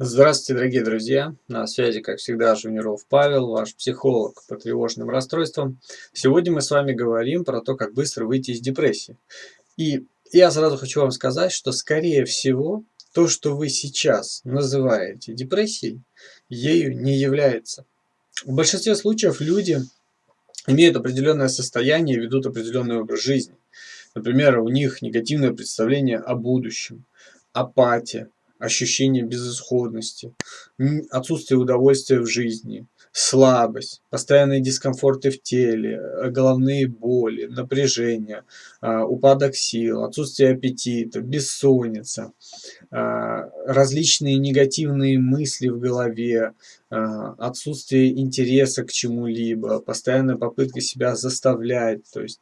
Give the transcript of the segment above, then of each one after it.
Здравствуйте, дорогие друзья! На связи, как всегда, Жуниров Павел, ваш психолог по тревожным расстройствам. Сегодня мы с вами говорим про то, как быстро выйти из депрессии. И я сразу хочу вам сказать, что, скорее всего, то, что вы сейчас называете депрессией, ею не является. В большинстве случаев люди имеют определенное состояние и ведут определенный образ жизни. Например, у них негативное представление о будущем, апатия, ощущение безысходности, отсутствие удовольствия в жизни, слабость, постоянные дискомфорты в теле, э, головные боли, напряжение, а, упадок сил, отсутствие аппетита, бессонница, а, различные негативные мысли в голове, а, отсутствие интереса к чему-либо, постоянная попытка себя заставлять, то есть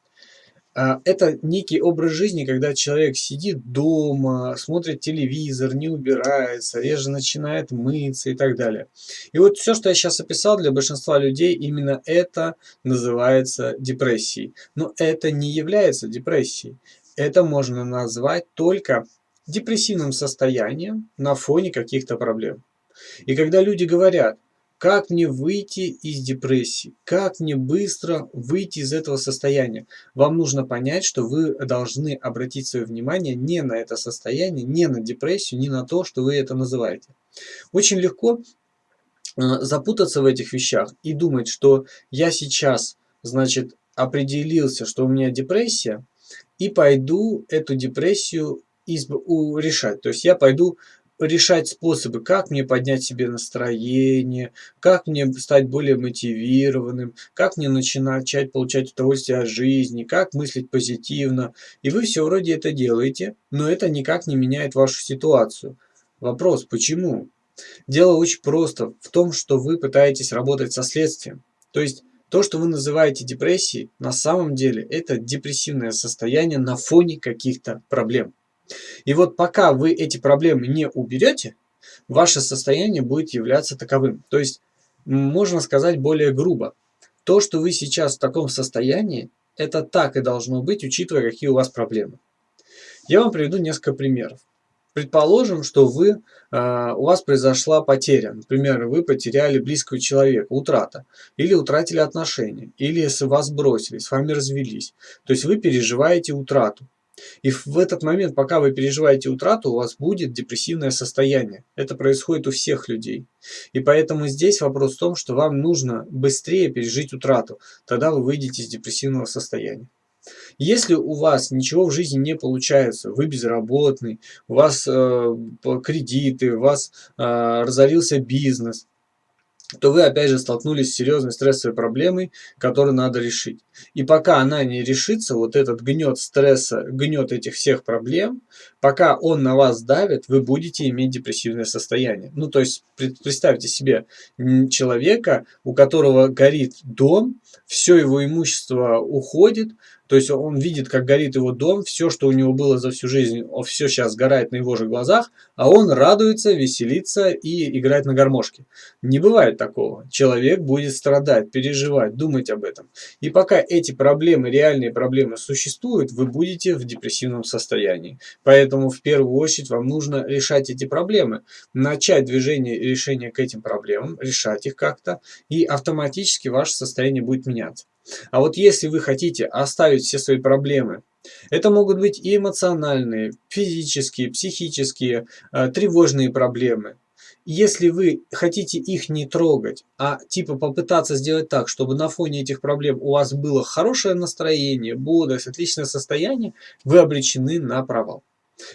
это некий образ жизни, когда человек сидит дома, смотрит телевизор, не убирается, реже начинает мыться и так далее. И вот все, что я сейчас описал для большинства людей, именно это называется депрессией. Но это не является депрессией. Это можно назвать только депрессивным состоянием на фоне каких-то проблем. И когда люди говорят, как мне выйти из депрессии? Как мне быстро выйти из этого состояния? Вам нужно понять, что вы должны обратить свое внимание не на это состояние, не на депрессию, не на то, что вы это называете. Очень легко э, запутаться в этих вещах и думать, что я сейчас, значит, определился, что у меня депрессия, и пойду эту депрессию решать. То есть я пойду решать способы, как мне поднять себе настроение, как мне стать более мотивированным, как мне начать получать удовольствие от жизни, как мыслить позитивно. И вы все вроде это делаете, но это никак не меняет вашу ситуацию. Вопрос, почему? Дело очень просто в том, что вы пытаетесь работать со следствием. То есть то, что вы называете депрессией, на самом деле это депрессивное состояние на фоне каких-то проблем. И вот пока вы эти проблемы не уберете, ваше состояние будет являться таковым. То есть, можно сказать более грубо, то, что вы сейчас в таком состоянии, это так и должно быть, учитывая, какие у вас проблемы. Я вам приведу несколько примеров. Предположим, что вы, э, у вас произошла потеря. Например, вы потеряли близкого человека, утрата. Или утратили отношения. Или вас бросили, с вами развелись. То есть вы переживаете утрату. И в этот момент, пока вы переживаете утрату, у вас будет депрессивное состояние. Это происходит у всех людей. И поэтому здесь вопрос в том, что вам нужно быстрее пережить утрату. Тогда вы выйдете из депрессивного состояния. Если у вас ничего в жизни не получается, вы безработный, у вас э, кредиты, у вас э, разорился бизнес, то вы опять же столкнулись с серьезной стрессовой проблемой, которую надо решить. И пока она не решится, вот этот гнет стресса, гнет этих всех проблем, пока он на вас давит, вы будете иметь депрессивное состояние. Ну, то есть, представьте себе человека, у которого горит дом, все его имущество уходит, то есть он видит, как горит его дом, все, что у него было за всю жизнь, все сейчас сгорает на его же глазах, а он радуется, веселится и играет на гармошке. Не бывает такого. Человек будет страдать, переживать, думать об этом. И пока эти проблемы, реальные проблемы существуют, вы будете в депрессивном состоянии. Поэтому в первую очередь вам нужно решать эти проблемы. Начать движение и решение к этим проблемам, решать их как-то, и автоматически ваше состояние будет меняться. А вот если вы хотите оставить все свои проблемы, это могут быть и эмоциональные, физические, психические, э, тревожные проблемы. Если вы хотите их не трогать, а типа попытаться сделать так, чтобы на фоне этих проблем у вас было хорошее настроение, бодрость, отличное состояние, вы обречены на провал.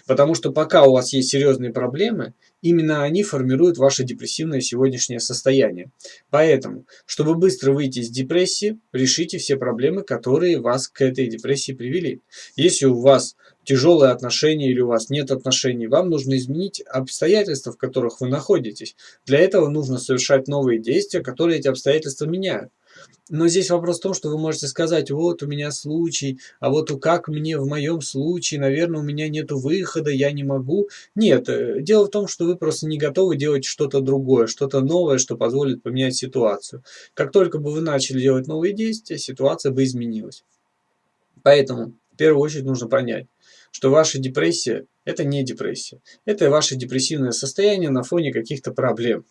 Потому что пока у вас есть серьезные проблемы, именно они формируют ваше депрессивное сегодняшнее состояние. Поэтому, чтобы быстро выйти из депрессии, решите все проблемы, которые вас к этой депрессии привели. Если у вас тяжелые отношения или у вас нет отношений, вам нужно изменить обстоятельства, в которых вы находитесь. Для этого нужно совершать новые действия, которые эти обстоятельства меняют. Но здесь вопрос в том, что вы можете сказать, вот у меня случай, а вот как мне в моем случае, наверное, у меня нет выхода, я не могу. Нет, э, дело в том, что вы просто не готовы делать что-то другое, что-то новое, что позволит поменять ситуацию. Как только бы вы начали делать новые действия, ситуация бы изменилась. Поэтому в первую очередь нужно понять, что ваша депрессия – это не депрессия. Это ваше депрессивное состояние на фоне каких-то проблем.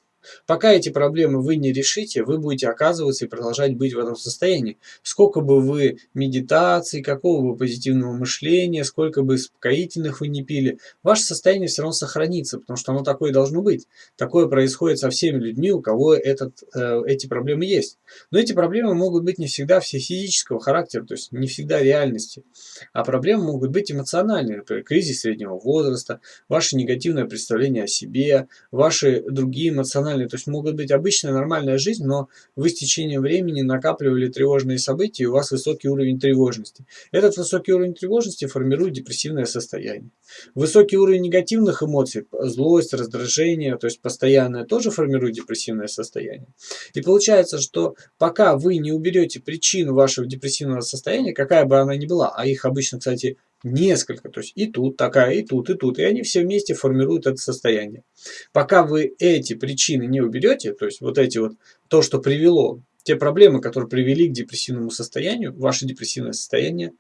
Пока эти проблемы вы не решите, вы будете оказываться и продолжать быть в этом состоянии. Сколько бы вы медитаций, какого бы позитивного мышления, сколько бы успокоительных вы не пили, ваше состояние все равно сохранится, потому что оно такое должно быть. Такое происходит со всеми людьми, у кого этот, э, эти проблемы есть. Но эти проблемы могут быть не всегда все физического характера, то есть не всегда реальности. А проблемы могут быть эмоциональные, например, кризис среднего возраста, ваше негативное представление о себе, ваши другие эмоциональные эмоциональные, то есть могут быть обычная нормальная жизнь, но вы с течением времени накапливали тревожные события, и у вас высокий уровень тревожности. Этот высокий уровень тревожности формирует депрессивное состояние. Высокий уровень негативных эмоций, злость, раздражение, то есть постоянное, тоже формирует депрессивное состояние. И получается, что пока вы не уберете причину вашего депрессивного состояния, какая бы она ни была, а их обычно, кстати, несколько, то есть и тут такая, и тут, и тут, и они все вместе формируют это состояние. Пока вы эти причины не уберете, то есть вот эти вот, то, что привело, те проблемы, которые привели к депрессивному состоянию, ваше депрессивное состояние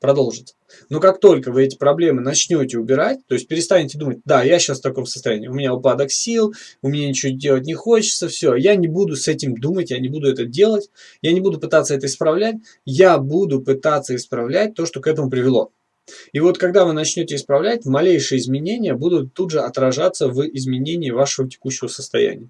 продолжится. Но как только вы эти проблемы начнете убирать, то есть перестанете думать, да, я сейчас в таком состоянии, у меня упадок сил, у меня ничего делать не хочется, все, я не буду с этим думать, я не буду это делать, я не буду пытаться это исправлять, я буду пытаться исправлять то, что к этому привело. И вот когда вы начнете исправлять, малейшие изменения будут тут же отражаться в изменении вашего текущего состояния.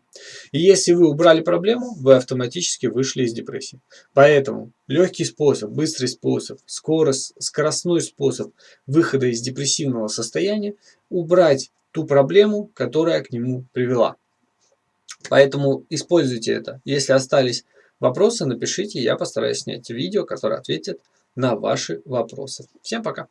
И если вы убрали проблему, вы автоматически вышли из депрессии. Поэтому легкий способ, быстрый способ, скорость, скоростной способ выхода из депрессивного состояния – убрать ту проблему, которая к нему привела. Поэтому используйте это. Если остались вопросы, напишите, я постараюсь снять видео, которое ответит на ваши вопросы. Всем пока!